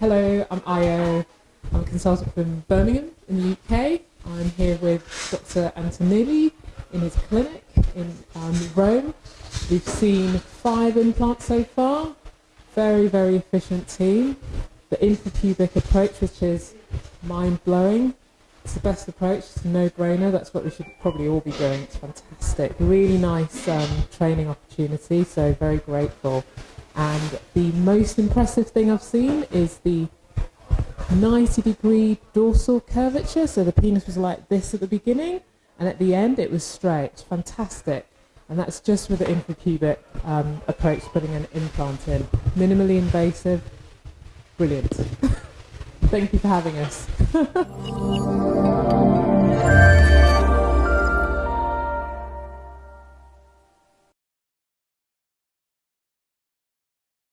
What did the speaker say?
hello, I'm Io. I'm a consultant from Birmingham in the UK. I'm here with Dr. Antonelli in his clinic in um, Rome. We've seen five implants so far. Very, very efficient team. The infrapubic approach, which is mind-blowing. It's the best approach. It's a no-brainer. That's what we should probably all be doing. It's fantastic. Really nice um, training opportunity. So very grateful. And the most impressive thing I've seen is the 90 degree dorsal curvature. So the penis was like this at the beginning, and at the end it was straight. Fantastic. And that's just with the infrapubic um, approach, putting an implant in. Minimally invasive. Brilliant. Thank you for having us.